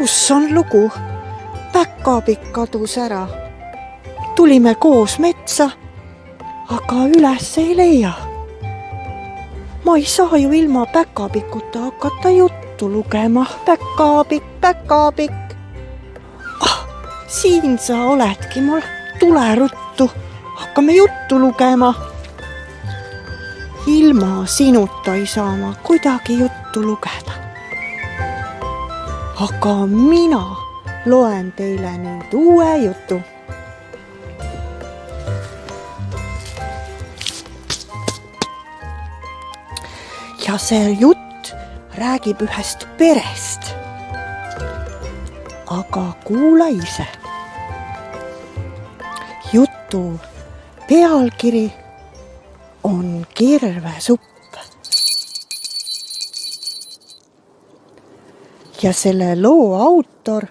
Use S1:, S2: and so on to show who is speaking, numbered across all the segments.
S1: kus on lugu? päkapikk kadus ära. tulime koos metsa, aga üles ei leia. ma ei saa ju ilma päkapikuta hakata juttu lugema. päkapikk, päkapikk. ah, siin sa oledki mul, tule ruttu, hakkame juttu lugema. ilma sinuta ei saa ma kuidagi juttu lugeda aga mina loen teile nüüd uue jutu. ja see jutt räägib ühest perest. aga kuula ise. jutu pealkiri on kirvesupp. Ja selle loo autor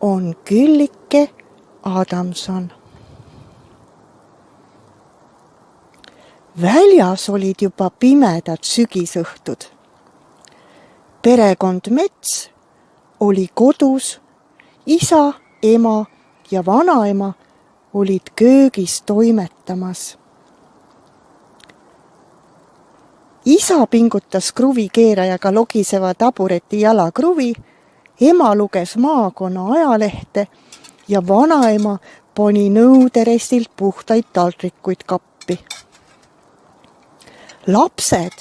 S1: on Küllike Adamson. väljas olid juba pimedad sügisõhtud. perekond Mets oli kodus, isa, ema ja vanaema olid köögis toimetamas. Isa pingutas kruvikeerajaga logiseva tabureti jalakruvi ema luges maakonna ajalehte ja vanaema pani nõuderestilt puhtaid taldrikuid kappi. lapsed,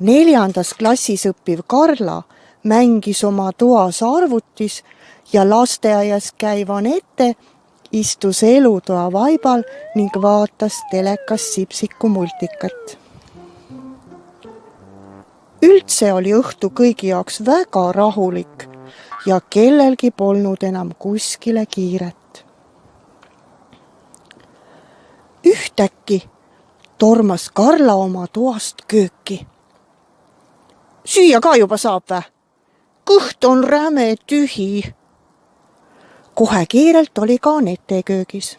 S1: neljandas klassis õppiv Karla mängis oma toas arvutis ja lasteaias käiv Anette istus elutoa vaibal ning vaatas telekas Sipsiku multikat. Üldse oli õhtu kõigi jaoks väga rahulik ja kellelgi polnud enam kuskile kiiret. ühtäkki tormas Karla oma toast kööki. süüa ka juba saab vä? kõht on räme tühi. kohe kiirelt oli ka Anette köögis.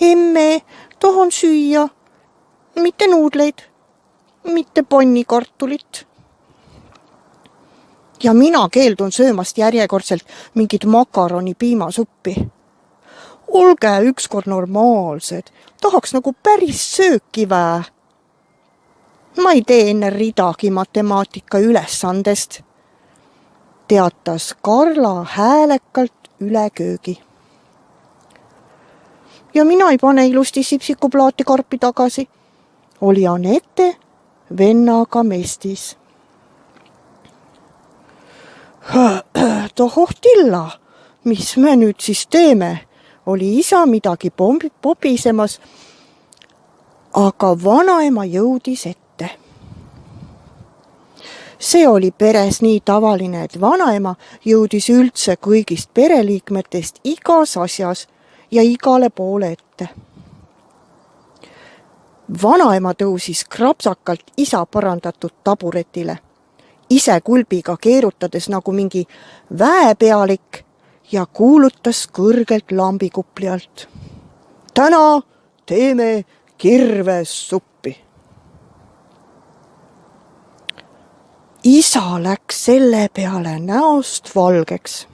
S1: emme, tahan süüa, mitte nuudleid, mitte pannikartulit ja mina keeldun söömast järjekordselt mingit makaroni piimasuppi. olge ükskord normaalsed, tahaks nagu päris sööki vää. ma ei tee enne ridagi matemaatika ülesandest, teatas Karla häälekalt üle köögi. ja mina ei pane ilusti sipsikuplaati karpi tagasi, oli Anette vennaga mestis tohoh tilla, mis me nüüd siis teeme, oli isa midagi pommi-, pobisemas. aga vanaema jõudis ette. see oli peres nii tavaline, et vanaema jõudis üldse kõigist pereliikmetest igas asjas ja igale poole ette. vanaema tõusis krapsakalt isa parandatud taburetile ise kulbiga keerutades nagu mingi väepealik ja kuulutas kõrgelt lambikupli alt. täna teeme kirvessuppi. isa läks selle peale näost valgeks.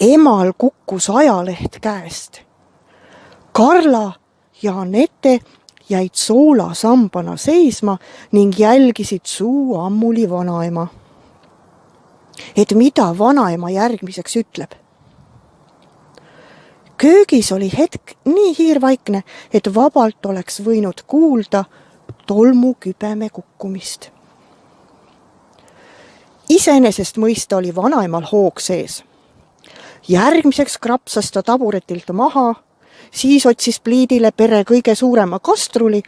S1: emal kukkus ajaleht käest. Karla ja Anette jäid soolasambana seisma ning jälgisid suu ammuli vanaema. et mida vanaema järgmiseks ütleb. köögis oli hetk nii hiirvaikne, et vabalt oleks võinud kuulda tolmukübeme kukkumist. iseenesest mõista oli vanaemal hoog sees. järgmiseks krapsas ta taburetilt maha siis otsis pliidile pere kõige suurema kastruli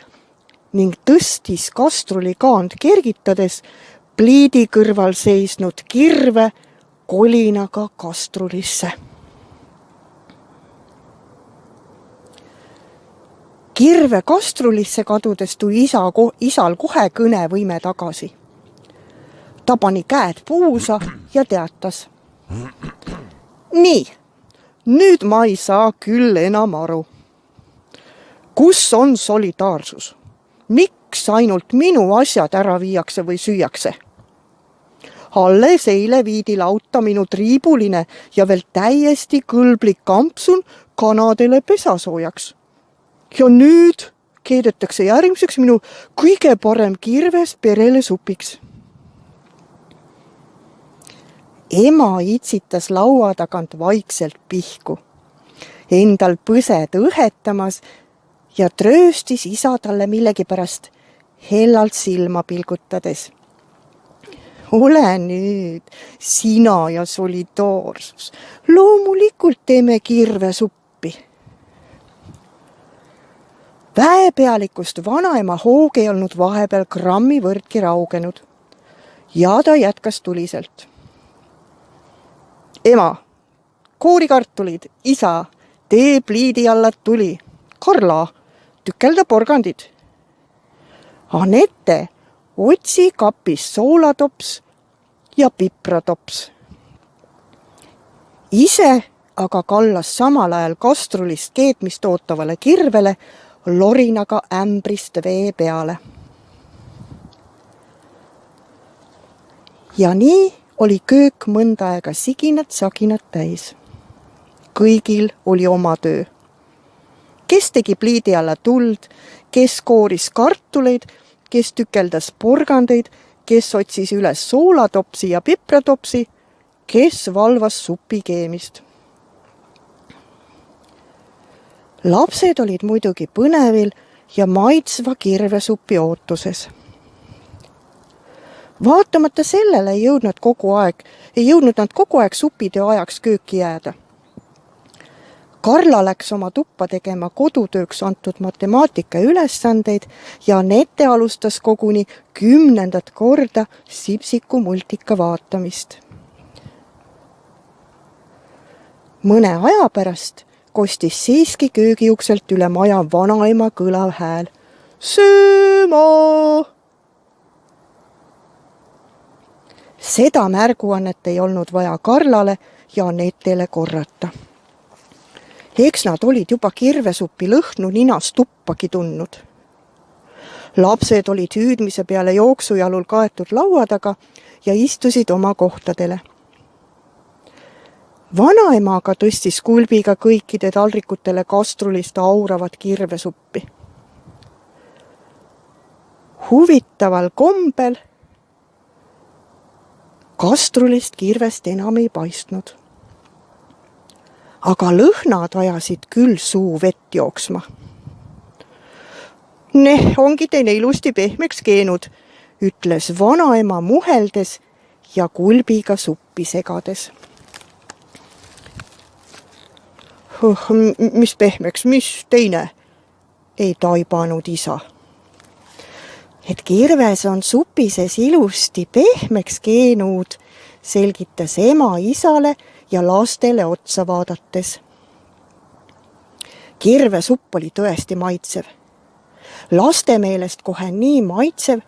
S1: ning tõstis kastruli kaand kergitades pliidi kõrval seisnud kirve kolinaga kastrulisse. kirve kastrulisse kadudes tuli isa, isal kohe kõnevõime tagasi. ta pani käed puusa ja teatas. nii nüüd ma ei saa küll enam aru. kus on solidaarsus? miks ainult minu asjad ära viiakse või süüakse? alles eile viidi lauta minu triibuline ja veel täiesti kõlblik kampsun kanadele pesasoojaks. ja nüüd keedetakse järgmiseks minu kõige parem kirves perele supiks. Ema itsitas laua tagant vaikselt pihku, endal põsed õhetamas ja trööstis isa talle millegipärast hellalt silma pilgutades. ole nüüd sina ja solidaarsus, loomulikult teeme kirvesuppi. väepealikust vanaema hoog ei olnud vahepeal grammi võrdki raugenud. ja ta jätkas tuliselt. Ema, koorikartulid, isa, tee pliidi alla tuli. Karla, tükelda porgandid Anette, otsi kapist soolatops ja pipratops. ise aga kallas samal ajal kastrulist keetmist ootavale kirvele lorinaga ämbrist vee peale. ja nii oli köök mõnda aega siginat-saginat täis. kõigil oli oma töö. kes tegi pliidi alla tuld, kes kooris kartuleid kes tükeldas porgandeid, kes otsis üles soolatopsi ja pipratopsi, kes valvas supi keemist. lapsed olid muidugi põnevil ja maitsva kirvesupi ootuses. Vaatamata sellele ei jõudnud kogu aeg, ei jõudnud nad kogu aeg supitöö ajaks kööki jääda Karla läks oma tuppa tegema kodutööks antud matemaatika ülesandeid ja Anette alustas koguni kümnendat korda Sipsiku multika vaatamist. mõne aja pärast kostis siiski köögiukselt üle maja vanaema kõlav hääl. sööma! Seda märguannet ei olnud vaja Karlale ja Anetele korrata eks nad olid juba kirvesupi lõhnu ninas tuppagi tundnud. lapsed olid hüüdmise peale jooksujalul kaetud laua taga ja istusid oma kohtadele. vanaema aga tõstis kulbiga kõikide taldrikutele kastrulist auravat kirvesuppi. huvitaval kombel kastrulist kirvest enam ei paistnud aga lõhnad ajasid küll suu vett jooksma. Neh, ongi teine ilusti pehmeks keenud, ütles vanaema muheldes ja kulbiga suppi segades. mis pehmeks, mis teine? ei taibanud isa. Et kirves on supi sees ilusti pehmeks keenud, selgitas ema isale ja lastele otsa vaadates. kirvesupp oli tõesti maitsev. laste meelest kohe nii maitsev,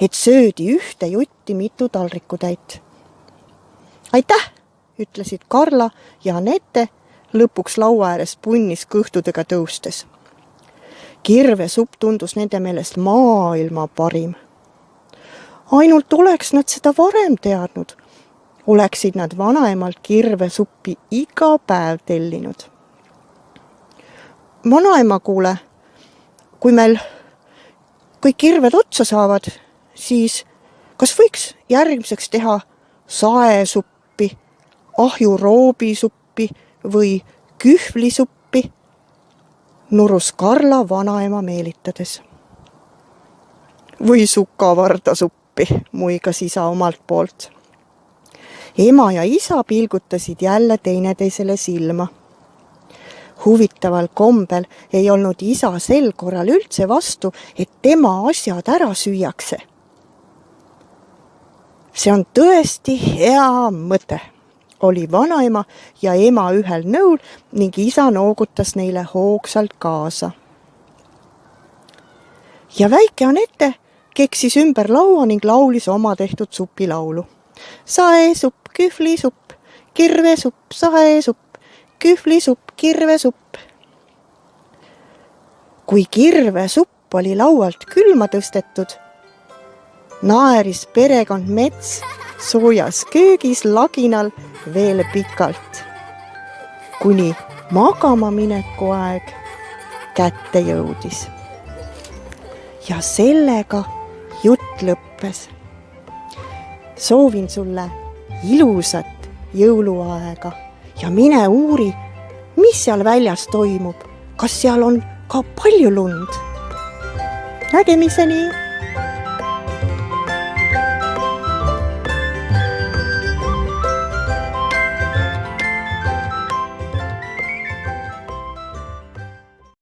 S1: et söödi ühte jutti mitu taldrikutäit. aitäh, ütlesid Karla ja Anette lõpuks laua ääres punnis kõhtudega tõustes. Kirvesupp tundus nende meelest maailma parim. ainult oleks nad seda varem teadnud oleksid nad vanaemalt kirvesuppi iga päev tellinud. vanaema, kuule, kui meil kõik kirved otsa saavad, siis kas võiks järgmiseks teha saesuppi, ahjuroobisuppi või kühvlisuppi? Nurus Karla vanaema meelitades. või sukavardasuppi, muigas isa omalt poolt ema ja isa pilgutasid jälle teineteisele silma. huvitaval kombel ei olnud isa sel korral üldse vastu, et tema asjad ära süüakse. see on tõesti hea mõte, oli vanaema ja ema ühel nõul ning isa noogutas neile hoogsalt kaasa. ja väike Anette keksis ümber laua ning laulis oma tehtud supilaulu. saesupp kühvlisupp, kirvesupp, saesupp, kühvlisupp, kirvesupp. kui kirvesupp oli laualt külma tõstetud, naeris perekond Mets soojas köögis laginal veel pikalt, kuni magama mineku aeg kätte jõudis. ja sellega jutt lõppes. soovin sulle ilusat jõuluaega ja mine uuri, mis seal väljas toimub, kas seal on ka palju lund. nägemiseni